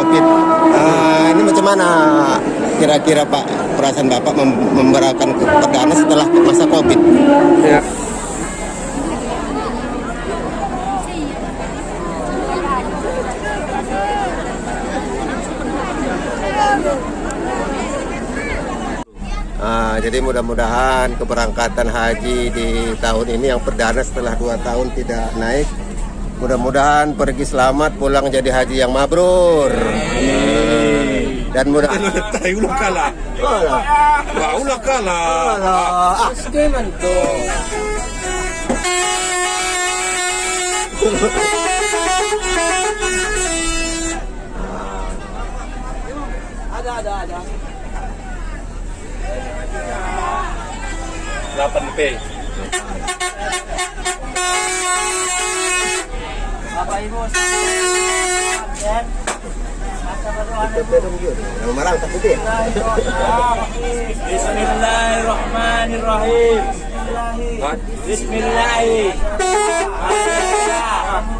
COVID. Uh, ini macam mana kira-kira Pak perasaan Bapak mem memberikan perdana setelah masa COVID? Ya. Uh, jadi mudah-mudahan keberangkatan haji di tahun ini yang perdana setelah dua tahun tidak naik Mudah-mudahan pergi selamat pulang jadi haji yang mabrur. Dan mudah ulah kala. Wala. ulah kala. Ah, Skema to. Ada ada ada. 8P. Bapak Ibu sekalian, Marang tak putih. Bismillahirrahmanirrahim. Bismillah. Pabingan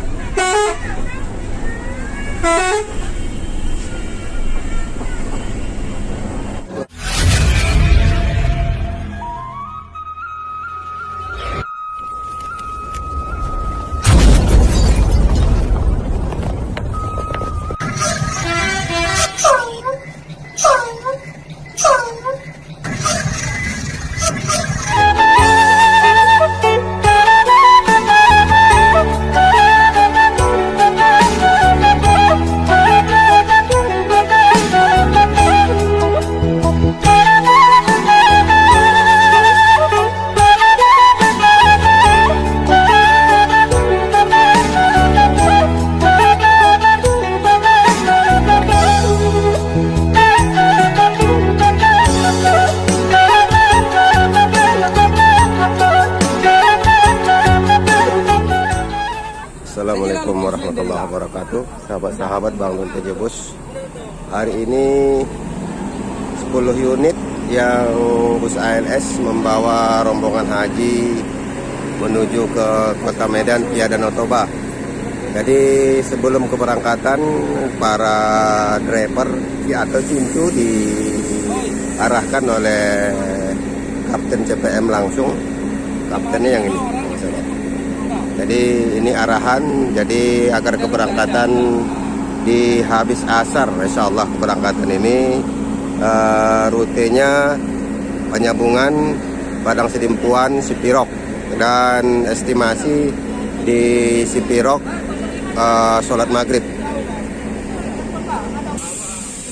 Música Don Tejebus Hari ini 10 unit yang bus ALS membawa rombongan haji menuju ke kota Medan via Danau Toba. Jadi sebelum keberangkatan para driver atau cintu diarahkan oleh Kapten CPM langsung. Kaptennya yang ini jadi ini arahan. Jadi agar keberangkatan di habis asar Insya Allah keberangkatan ini uh, rutenya penyambungan Padang Sedimpuan Sipirok. Dan estimasi di Sipirok uh, sholat maghrib.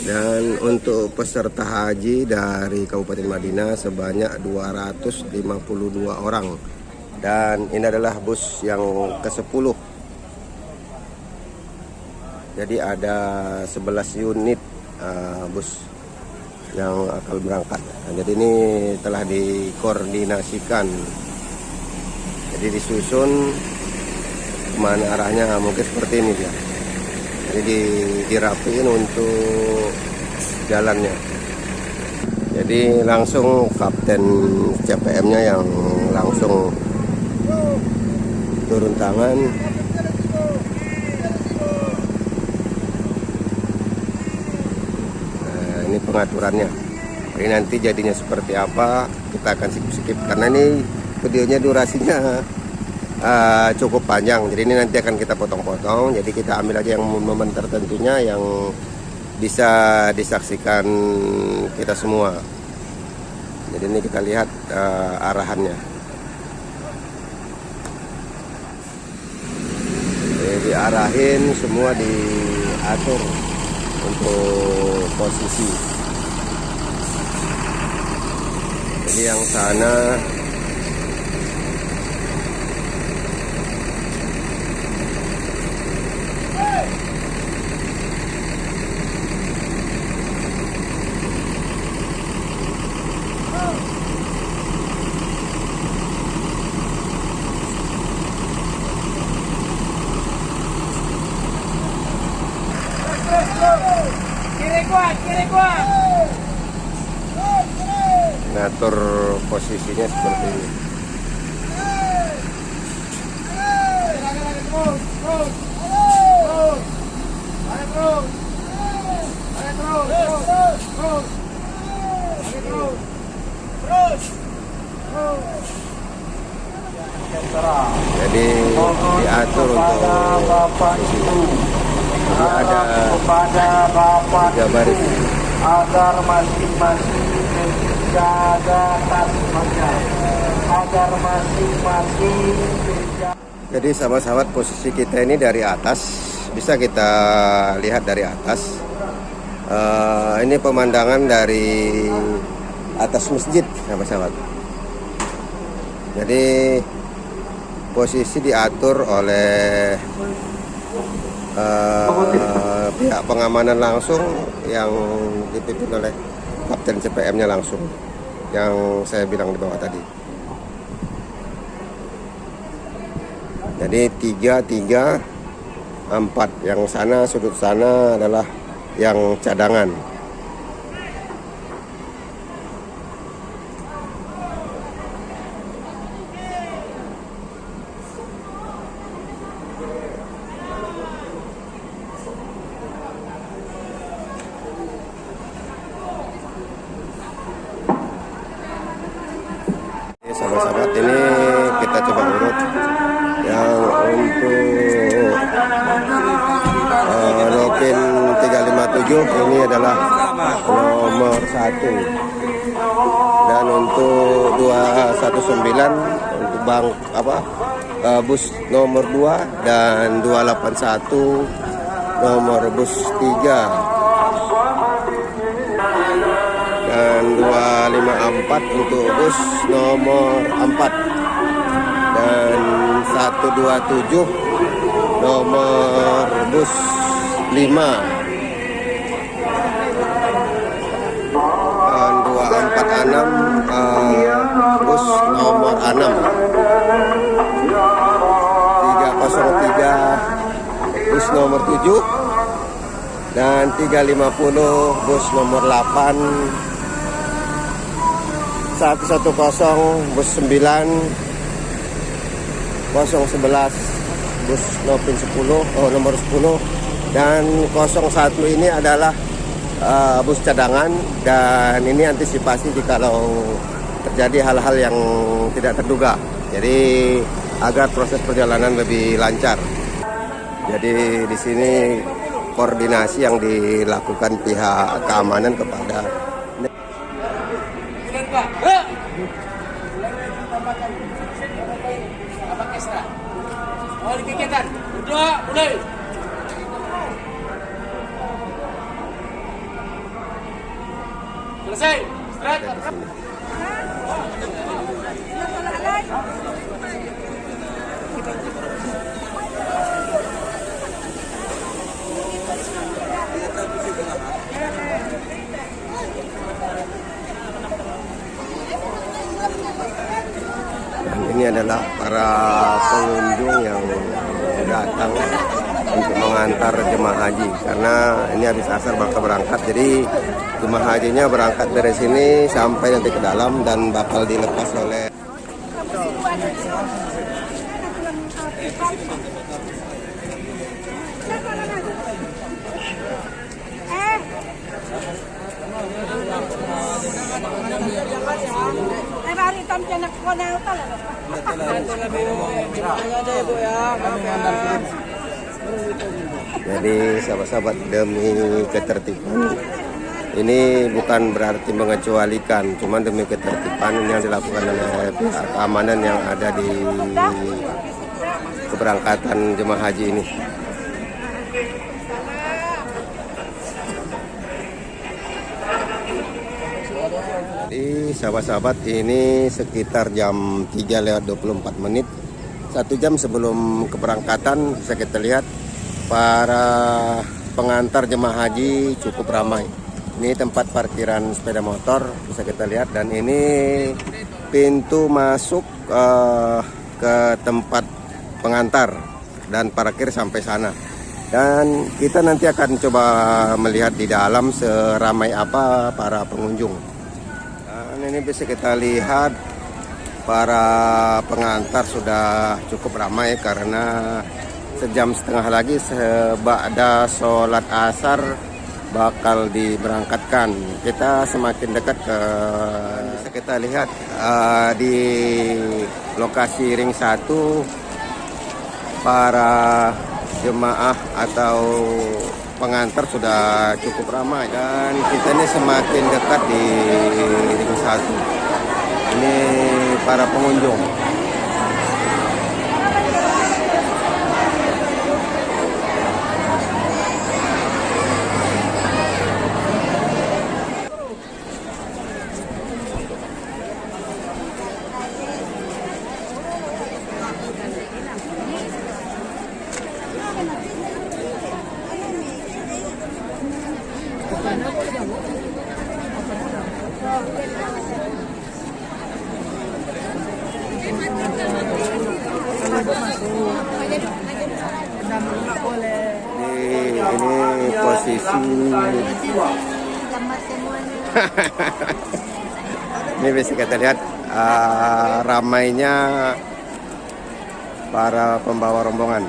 Dan untuk peserta haji dari Kabupaten Madinah sebanyak 252 orang. Dan ini adalah bus yang ke-10 jadi ada 11 unit uh, bus yang akan berangkat. Nah, jadi ini telah dikoordinasikan. Jadi disusun ke mana arahnya mungkin seperti ini dia. Jadi di, dirapiin untuk jalannya. Jadi langsung kapten CPM nya yang langsung turun tangan nah, ini pengaturannya ini nanti jadinya seperti apa kita akan skip-skip karena ini videonya durasinya uh, cukup panjang. Jadi ini nanti akan kita potong-potong. Jadi kita ambil aja yang momen tertentunya yang bisa disaksikan kita semua. Jadi ini kita lihat uh, arahannya. Diarahin semua diatur untuk posisi jadi yang sana ngatur posisinya seperti ini jadi diatur untuk posisi jadi ada kepada Bapak tiga baris agar masing-masing menjaga tasmanya agar masing-masing menjaga Jadi sahabat-sahabat posisi kita ini dari atas bisa kita lihat dari atas. Eh, ini pemandangan dari atas masjid sahabat-sahabat. Jadi posisi diatur oleh eh, pihak pengamanan langsung yang dipimpin oleh Kapten CPM-nya langsung yang saya bilang di bawah tadi. Jadi tiga tiga empat yang sana sudut sana adalah yang cadangan. Nomor 2 dan 281 nomor bus 3 dan 254 untuk bus nomor 4 dan 127 nomor bus 5 dan 246 eh, bus nomor 6 7 dan 350 bus nomor 8 110 bus 9 011 bus Nopin 10 oh, nomor 10 dan 01 ini adalah uh, bus cadangan. Dan ini antisipasi jikalau terjadi hal-hal yang tidak terduga. Jadi agar proses perjalanan lebih lancar jadi di sini koordinasi yang dilakukan pihak keamanan kepada Oh. Selesai. Istirahat. Ini adalah para pengunjung yang datang untuk mengantar jemaah haji karena ini habis asar bakal berangkat jadi jemaah hajinya berangkat dari sini sampai nanti ke dalam dan bakal dilepas oleh Eh. Jadi sahabat-sahabat demi ketertiban. Ini bukan berarti mengecualikan cuman demi ketertiban yang dilakukan oleh pihak keamanan yang ada di keberangkatan jemaah haji ini sahabat-sahabat ini sekitar jam 3 lewat 24 menit. Satu jam sebelum keberangkatan bisa kita lihat Para pengantar jemaah haji cukup ramai. Ini tempat parkiran sepeda motor bisa kita lihat Dan ini pintu masuk eh, ke tempat pengantar Dan parkir sampai sana. Dan kita nanti akan coba melihat di dalam seramai apa para pengunjung. Ini bisa kita lihat para pengantar sudah cukup ramai karena sejam setengah lagi sebada sholat asar bakal diberangkatkan. Kita semakin dekat ke bisa kita lihat uh, di lokasi ring satu para jemaah atau pengantar sudah cukup ramai dan kita ini semakin dekat di ring satu. Ini para pengunjung. Ini, ini posisi ini bisa kita lihat ramainya para pembawa rombongan.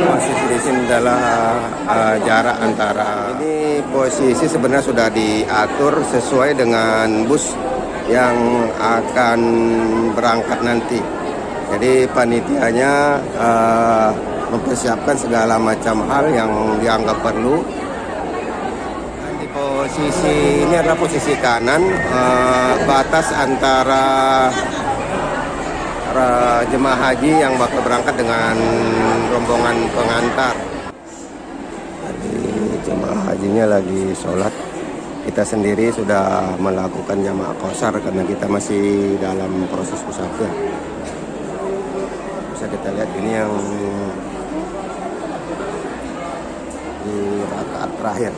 posisi di sini adalah uh, jarak antara ini posisi sebenarnya sudah diatur sesuai dengan bus yang akan berangkat nanti. Jadi panitianya uh, mempersiapkan segala macam hal yang dianggap perlu. Dan di posisi ini adalah posisi kanan uh, batas antara jemaah haji yang bakal berangkat dengan rombongan pengantar. Tadi jemaah hajinya lagi sholat. Kita sendiri sudah melakukan jamaah kosar karena kita masih dalam proses musafir. Bisa kita lihat ini yang di rakaat terakhir.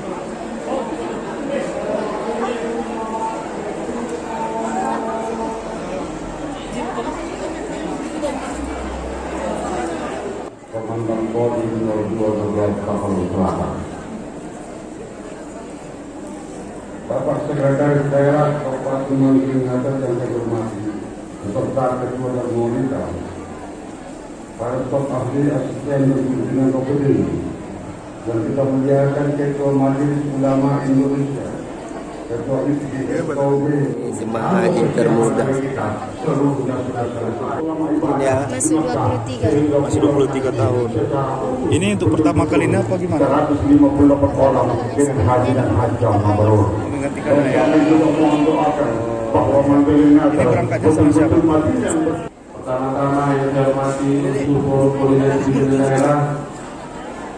Komandan Kodim 02 Kapal Selatan. Bapak Sekretaris Daerah Kabupaten Maluku Selatan yang saya hormati, beserta Ketua dan Monitor, para staf ahli asisten dan pimpinan OPD, dan kita muliakan Ketua Majelis Ulama Indonesia, Ketua IPI, KOB, Jemaah haji termuda. seluruh dan saudara-saudara. Ya. Masih 23 masih 23 tahun. Ini untuk pertama kalinya apa gimana? 158 orang haji dan hajam mabrur. Menggantikan ayah. kami juga mohon doakan bahwa menterinya Ini berangkatnya sama siapa? Pertama-tama yang saya hormati Suku Koordinasi Daerah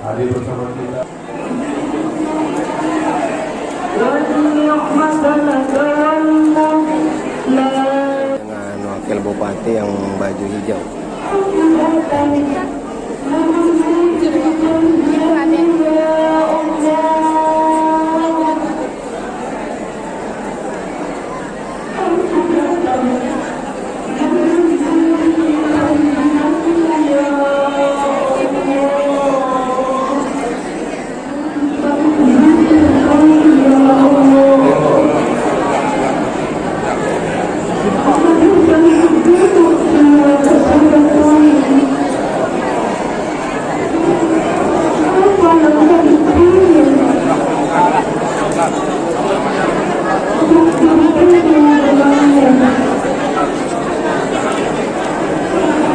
hadir bersama kita. dengan wakil bupati yang baju hijau.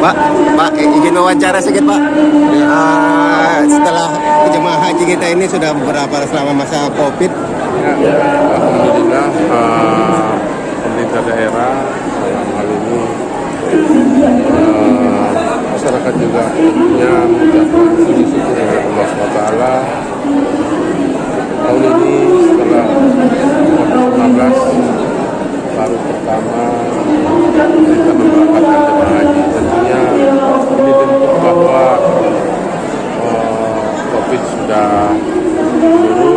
Pak, Pak, i- izin wawancara sedikit Pak. Ah, setelah jemaah haji kita ini sudah berapa selama masa COVID? Ya, Alhamdulillah eh, pemerintah daerah dalam hal ini eh, masyarakat juga tentunya mengucapkan syukur kepada Allah SWT tahun ini setelah COVID-19 baru pertama kita memberangkatkan jemaah haji tentunya ini bentuk bahwa Covid sudah turun.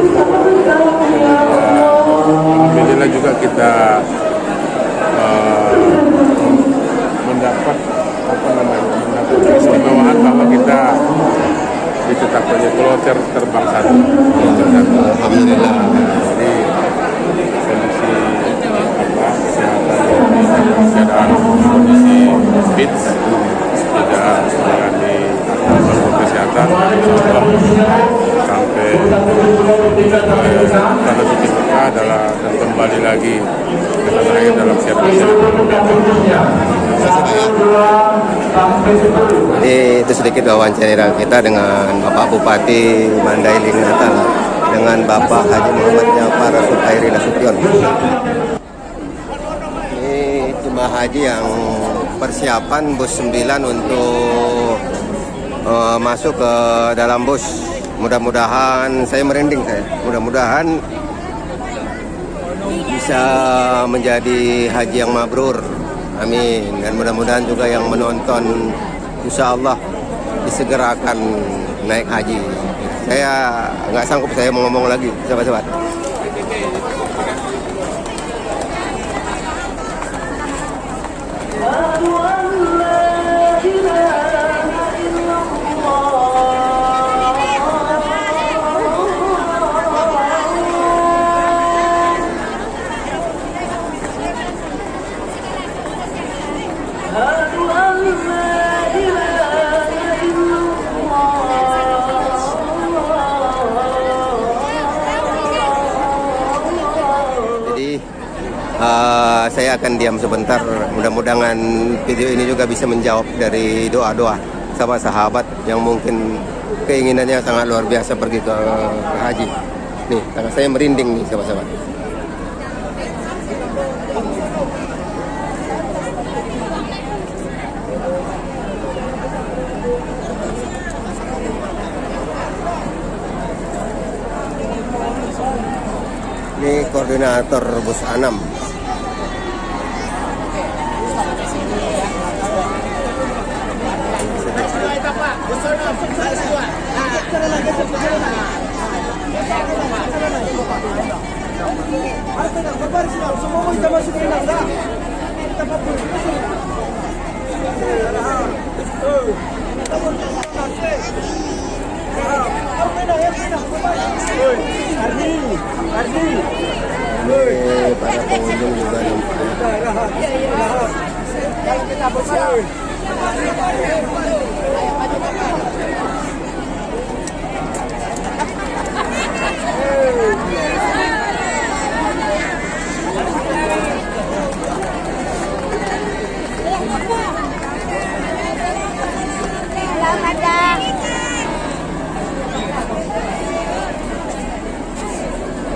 Alhamdulillah juga kita eh, mendapat apa namanya mendapat keistimewaan bahwa kita ditetapkannya kloter terbang satu. Alhamdulillah. Fit tidak mengalami protokol kesehatan sampai eh, tanda titik kita adalah dan kembali lagi ke tanah air dalam servis Jadi itu sedikit wawancara kita dengan Bapak Bupati Mandailing Natal dengan Bapak Haji Muhammad Jafar Supairi Nasution. Ini jemaah haji yang persiapan bus 9 untuk eh, masuk ke dalam bus. Mudah-mudahan saya merinding saya. Mudah-mudahan bisa menjadi haji yang mabrur. Amin. Dan mudah-mudahan juga yang menonton insya Allah disegerakan naik haji. Saya nggak sanggup saya mau ngomong lagi, sahabat-sahabat. Akan diam sebentar. Mudah-mudahan video ini juga bisa menjawab dari doa-doa sahabat-sahabat yang mungkin keinginannya sangat luar biasa pergi ke, ke haji. Nih, karena saya merinding nih sahabat-sahabat. Ini koordinator bus Anam. Para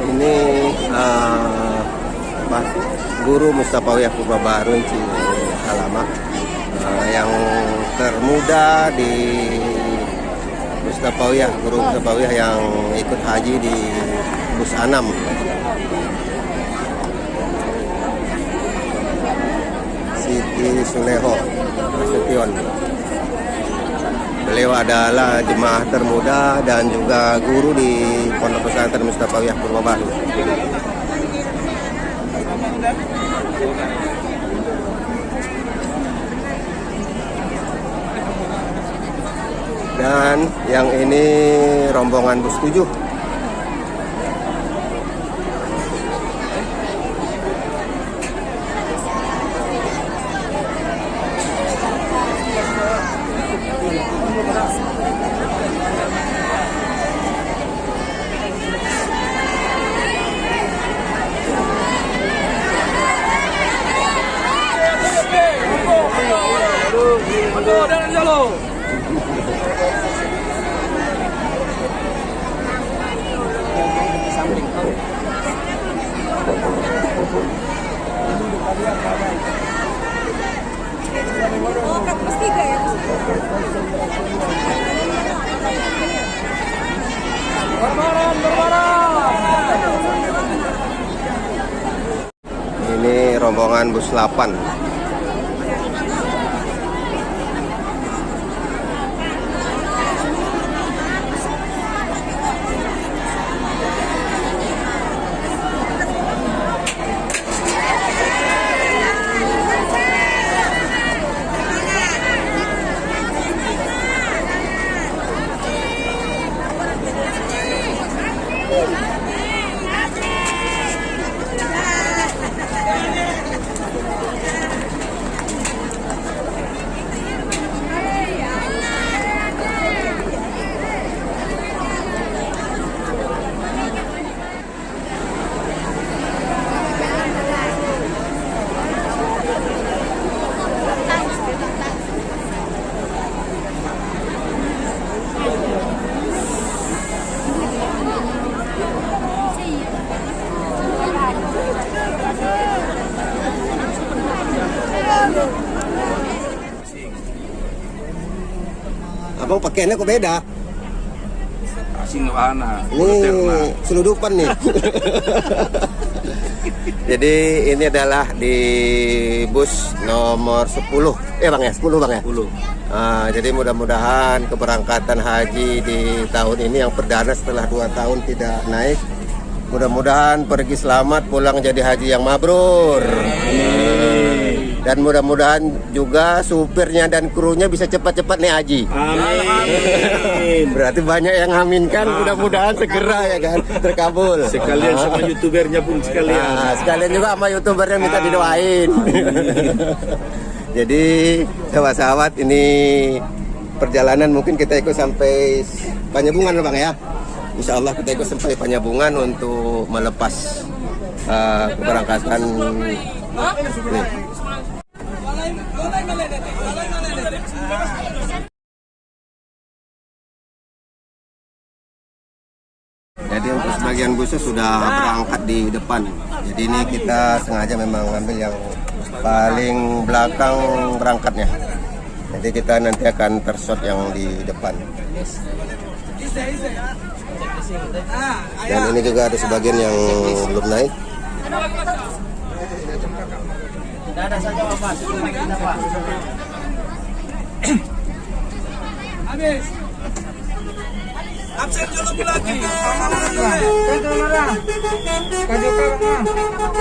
Ini apa, guru Mustafawiyah Purba Baru Ci Alamak eh, yang termuda di Mustafawiyah, guru Mustafawiyah yang ikut haji di bus Anam. Siti Suleho Nasution. Beliau adalah jemaah termuda dan juga guru di Pondok Pesantren Mustafawiyah Purwobaru. Dan yang ini rombongan bus 7 Oh, kan plus tiga ya. Ini rombongan bus 8 Pakaiannya kok beda? Asing wahana. Ini seludupan nih. Jadi ini adalah di bus nomor 10. Eh Bang ya, 10 Bang ya? 10. Ah, jadi mudah-mudahan keberangkatan haji di tahun ini yang perdana setelah 2 tahun tidak naik. Mudah-mudahan pergi selamat pulang jadi haji yang mabrur. Dan mudah-mudahan juga supirnya dan krunya bisa cepat-cepat nih haji. Amin. Berarti banyak yang aminkan, mudah-mudahan segera ya kan terkabul. Sekalian sama youtubernya pun sekalian. Nah, sekalian juga sama youtuber yang minta didoain. Jadi sahabat-sahabat ini perjalanan mungkin kita ikut sampai Panyabungan bang ya. Insya Allah kita ikut sampai Panyabungan untuk melepas uh, keberangkatan. Nih. Sebagian busnya sudah berangkat di depan. Jadi ini kita sengaja memang ambil yang paling belakang berangkatnya. Jadi kita nanti akan tersot yang di depan. Dan ini juga ada sebagian yang belum naik.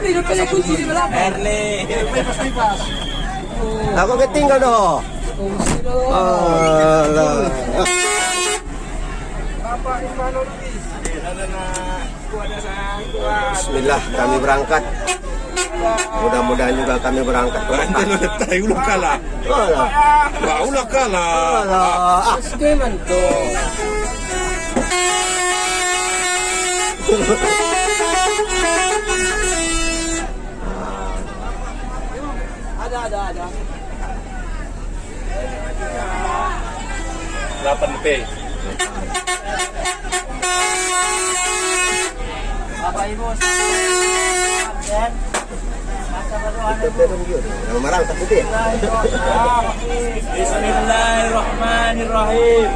di depan kunci di belakang. Aku ketinggal doh. Alah. Bismillah kami berangkat. Mudah-mudahan juga kami berangkat udah tahu ulah kalah. Alah. Wah, ulah kalah. Alah. Delapan P. kita dong dia. Nama berangkat itu ya. Bismillahirrahmanirrahim.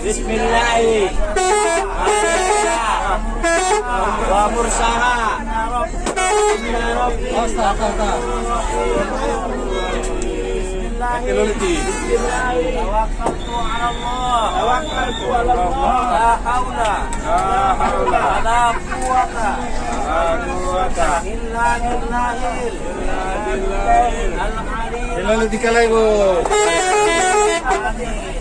Bismillah. Wa mursaha. Tawakkaltu ala Allah. Tawakkaltu ala Allah. La haula. La. La. La. Terima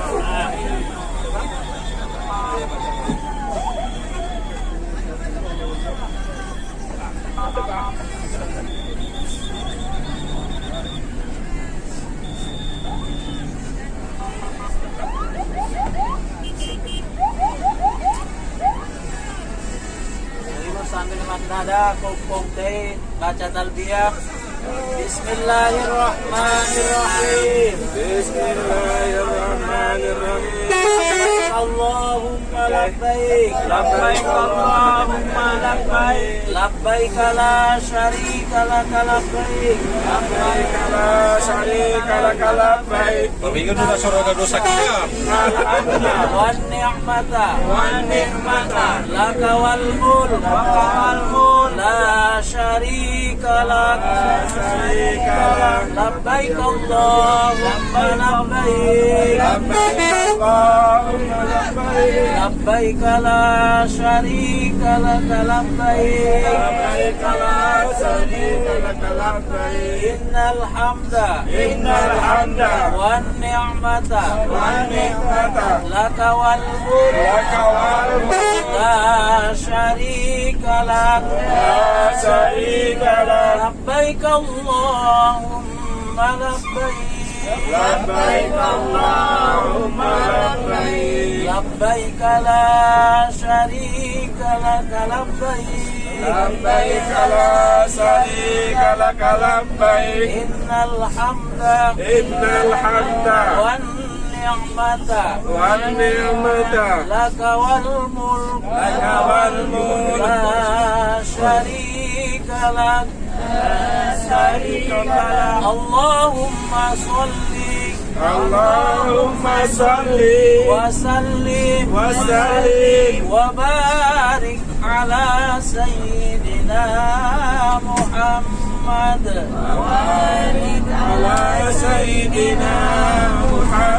maknada kumpung teh baca talbiyah. Bismillahirrahmanirrahim. Bismillahirrahmanirrahim. Allahumma labbaik. Labbaik Allahumma labbaik. Labbaik la syarika laka labbaik. Labbaik la syarika laka labbaik. Pabingan mo na sa roda dosa kita. والنعمة والنعمة لك والملك والملك لا شريك لك لا شريك لك لبيك اللهم لبيك لبيك اللهم لبيك لبيك لا شريك لك لبيك لا شريك لك لبيك إن الحمد إن الحمد والنعمة والنعمة لك والملك لك والملك لا شريك لك لا شريك لك لبيك اللهم لبيك لبيك اللهم لبيك. لبيك لا شريك لك لبيك. لبيك لا شريك لك لبيك. إن الحمد إن الحمد. والنعمة والنعمة. لك والملك. لك والملك. لا شريك لك. شريك لك اللهم صل. اللهم صل. وسلم. وسلم. وبارك على سيدنا محمد. وبارك على سيدنا محمد.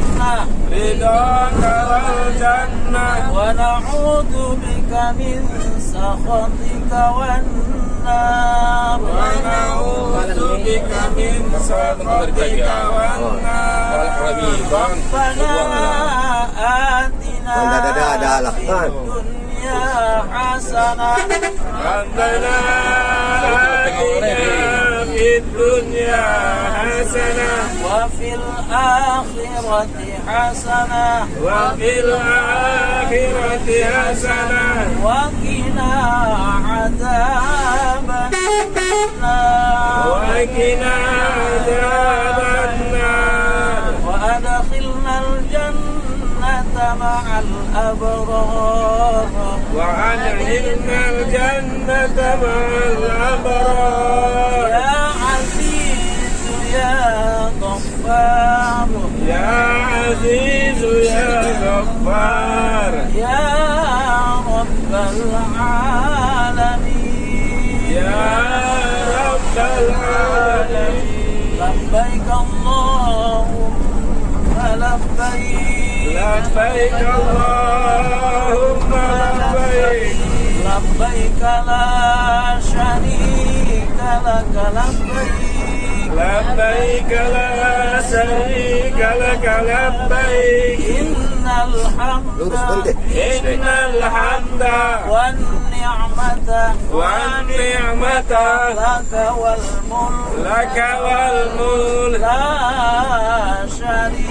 رضاك والجنة ونعوذ بك من سخطك والنار. ونعوذ بك من سخطك والنار. ربنا آتنا في? الدنيا حسنة. ربنا آتنا في الدنيا حسنة. وفي الآخرة حسنة. وفي الآخرة حسنة. وقنا عذاب النار. وقنا عذاب النار. مع الأبرار. وأدخلنا الجنة مع الأبرار. يا عزيز يا غفار. يا عزيز يا غفار. يا رب العالمين. يا رب العالمين. لبيك اللهم لبيك. لبيك اللهم لبيك لبيك لا شريك لك لبيك. لبيك لا شريك لك لبيك. إن الحمد. إن الحمد والنعمة والنعمة لك والملك. لك والملك. لا شريك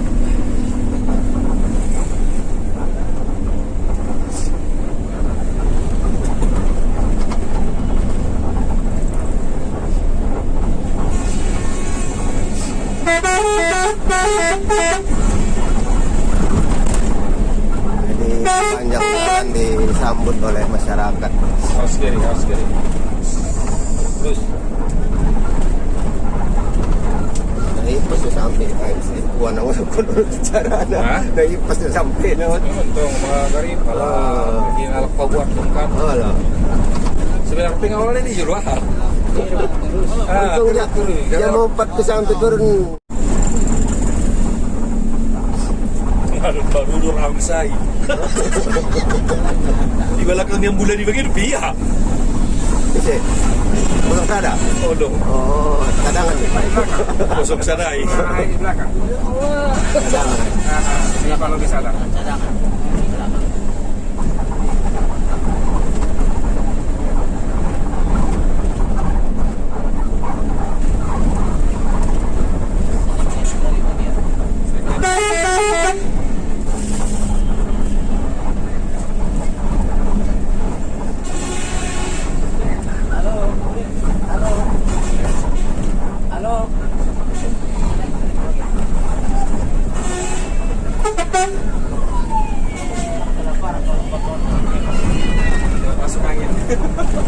Jadi sepanjang jalan disambut oleh masyarakat. Harus kiri, harus kiri. Terus. Nah, pasti sampai ay sa kuha na wala ko sa charana. Ha? Na pasti sampai na wala. Untung mga gari pala Ah. ginalak pa buat kan. Wala. Sebenarnya pengen awalnya di juru ah. Ah, Untung niya, niya mo pat ko sampai turun. Baru baru orang saya. Di belakang yang bulan di bagian pihak. Kasi, pulang sada. Oh dong, Oh, cadangan nih. kosong sadai. Cadangan. Ini kalau di sana. Halo.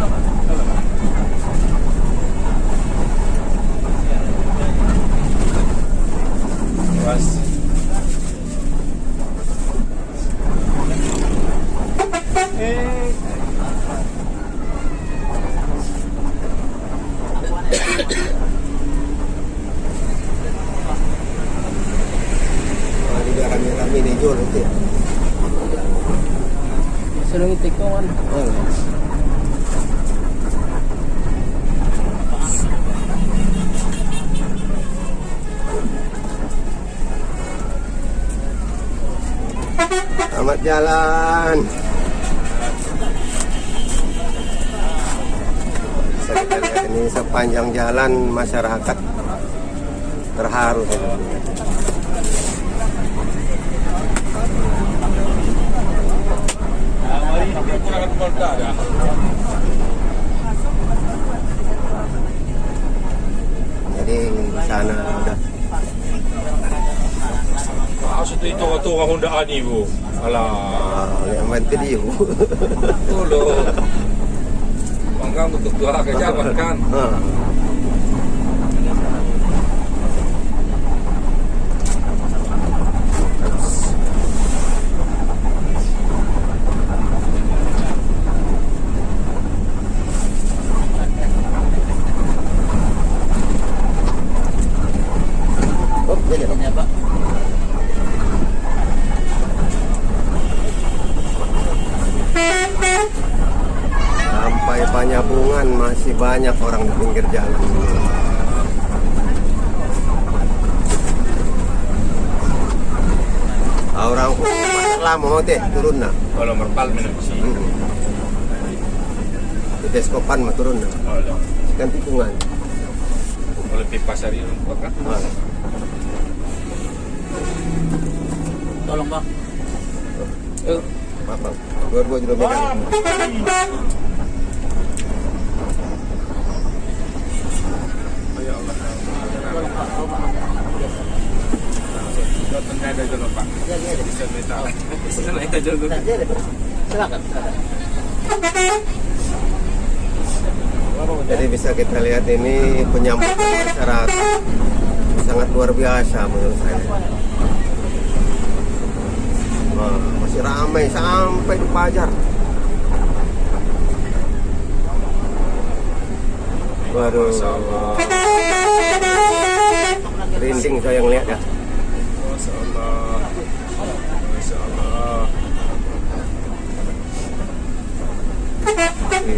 들어가서. Jalan masyarakat terharu. Jadi di sana udah Maksud itu itu orang Honda ani bu. Alah, ah, yang bantu dia. tolo. Banggang untuk dua ke jabat kan. Ah. Oh, jadi Ya, Pak. Sampai Panyabungan masih banyak orang di pinggir jalan. Orang pasar lama mau teh turun nah. Kalau merpal minum sih. Hmm. Di Deskopan mah turun nah. Kalau Kan tikungan. kalau pipa sari rumput kan. Ah. Tolong, Bang. Eh, Apa? Dua-dua juga megang. Datang ada dulu pak. Naik aja dulu. Silakan. Jadi bisa kita lihat ini penyambutan masyarakat sangat luar biasa menurut saya. Wah, masih ramai sampai di Pajar. Waduh, rinding saya lihat ya. Masya Allah. Masya Allah. Jauh,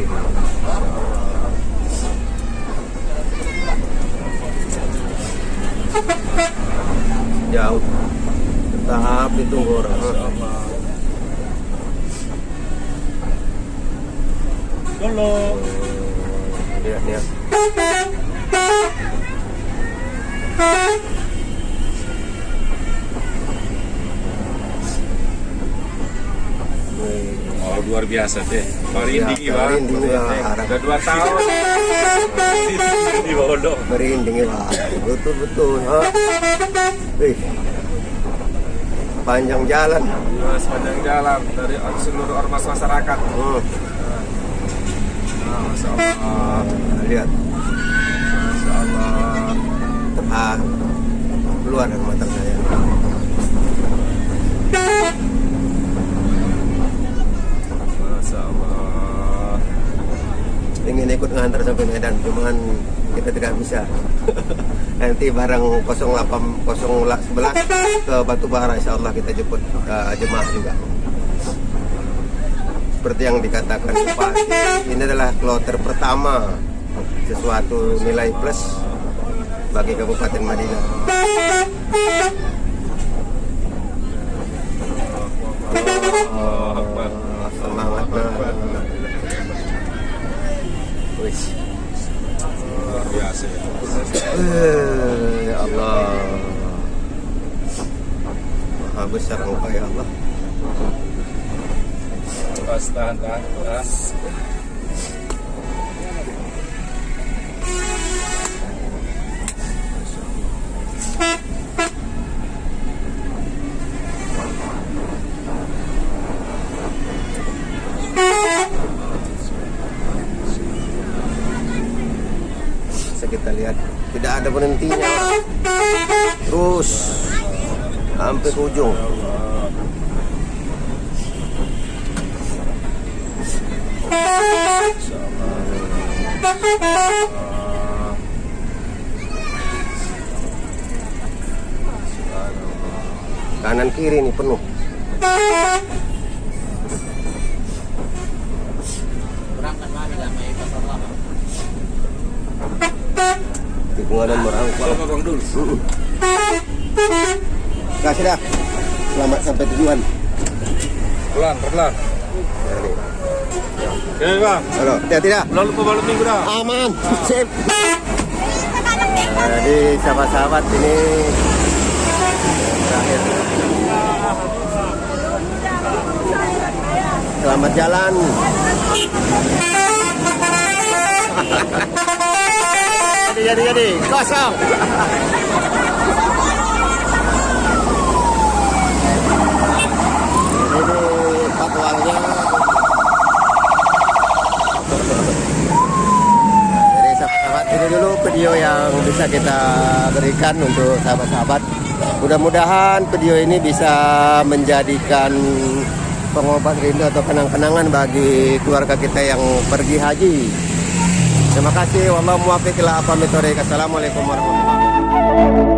tetap ditunggu orang. Tolong. Lihat lihat. Oh luar biasa deh. Merinding Biasa, ya. merinding, ya. Udah dua tahun. Di bodoh. merinding ya betul betul ha? Wih. panjang jalan Iya, sepanjang jalan dari seluruh ormas masyarakat. hmm. Nah, Masya Allah. lihat Masya Allah. ah, keluar dari mata saya Masya Allah. Ingin ikut ngantar sampai Medan cuman kita tidak bisa. Nanti bareng 08 011 ke Batubara insya Allah kita jemput uh, jemaah juga. Seperti yang dikatakan Bupati ini adalah kloter pertama. Sesuatu nilai plus bagi Kabupaten Madinah. Akbar. semangat nah. Luar biasa ya. Eh, ya Allah Maha besar engkau ya Allah Pas tahan tahan. tahan. Berhentinya. Terus Sampai ke ujung kanan kiri ini penuh Berangkat mari lah may pasar lama. tikungan dan merangkul Kalau ngomong dulu. kasih dah selamat sampai tujuan Pelan, pelan. Nah, ini. Oke, Bang. Dah Lalu minggu dah. aman. Sip. Jadi sahabat-sahabat ini terakhir. Selamat jalan. Jadi jadi jadi. Kosong ini patwalnya Jadi sahabat-sahabat ini dulu video yang bisa kita berikan untuk sahabat-sahabat. Mudah-mudahan video ini bisa menjadikan pengobat rindu atau kenang-kenangan bagi keluarga kita yang pergi haji. Terima kasih. Wallahu muwaffiq. Assalamualaikum warahmatullahi wabarakatuh.